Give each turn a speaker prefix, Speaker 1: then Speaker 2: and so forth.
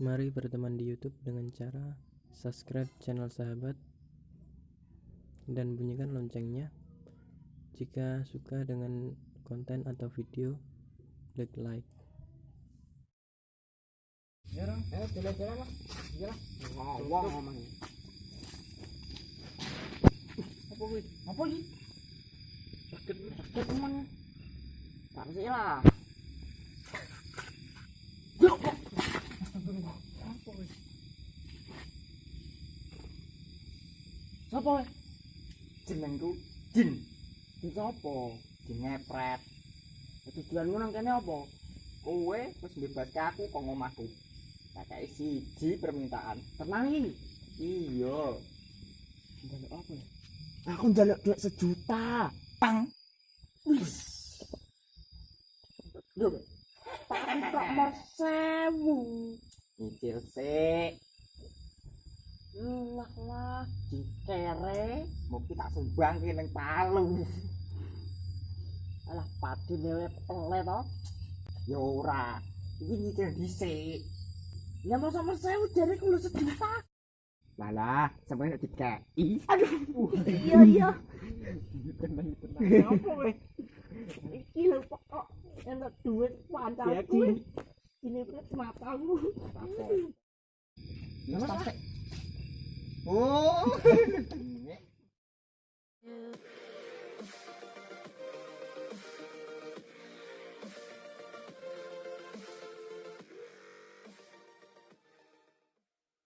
Speaker 1: Mari berteman di YouTube dengan cara subscribe channel sahabat dan bunyikan loncengnya. Jika suka dengan konten atau video, klik like.
Speaker 2: Ram. Ayo jalan-jalan lah. Jalan. Ngomong ngomong. Apa kuwi? Apa iki? Sakit, sakit teman. Tak lah. Yo. Astagfirullah. Apa kuwi? Sapa? Jenengku Jin. Jin sapa? Jin ngepret. Tujuanmu nang kene apa? Kowe wis mbebaske aku kok ngomahku. Tak kei siji permintaan. Tenang iki. Iya. Njaluk apa ya? Aku njaluk duit sejuta. Pang. Wis. Lho. Tak kok mar sewu. Nyicil sik. Lah lah, dikere, mungkin tak sumbang ki ning palu. Alah padi lewe pele to. Ya ora. Iki nyicil dhisik. Ya masa mas saya jare kulo sejuta. Lah lah, sampe nek dikei. Aduh. Iya iya. Tenang tenang. Apa kowe? Iki lho kok enak duit pancaku. Ini pet matamu. Apa? Oh.